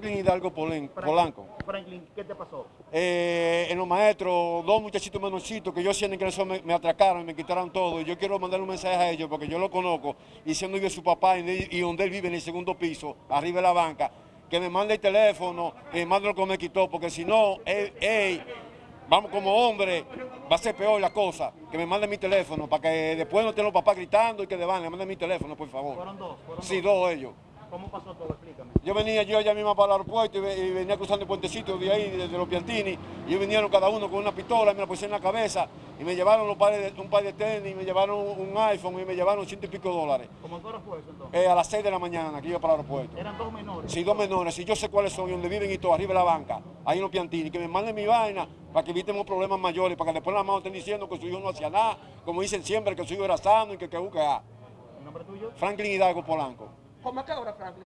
Franklin Hidalgo Polen- Polanco. Franklin, ¿qué te pasó? Eh, en los maestros, dos muchachitos menorcitos que yo sienten que eso me, me atracaron y me quitaron todo. Y yo quiero mandarle un mensaje a ellos porque yo lo conozco y siendo vive su papá y, y donde él vive en el segundo piso, arriba de la banca, que me mande el teléfono, que me mande lo que me quitó, porque si no, él, él, vamos como hombre, va a ser peor la cosa. Que me mande mi teléfono para que después no estén los papás gritando y que le van, le manden mi teléfono, por favor. Fueron dos, fueron Sí, dos ellos. ¿Cómo pasó todo? Explícame. Yo venía yo allá mismo para el aeropuerto y, ve- y venía cruzando el puentecito de ahí, desde los Piantini, y ellos vinieron cada uno con una pistola y me la pusieron en la cabeza y me llevaron los pares de- un par de tenis, y me llevaron un iPhone y me llevaron ciento y pico dólares. ¿Cómo hora fue eso entonces? Eh, a las 6 de la mañana que iba para el aeropuerto. Eran dos menores. Sí, dos menores, y yo sé cuáles son y donde viven y todo, arriba de la banca, ahí en los Piantini, que me manden mi vaina para que evitemos problemas mayores, para que después la mano estén diciendo que su hijo no hacía nada, como dicen siempre, que su hijo era sano y que que, que, ¿El nombre tuyo? Franklin Hidalgo Polanco. ¿Cómo a qué hora, Franklin?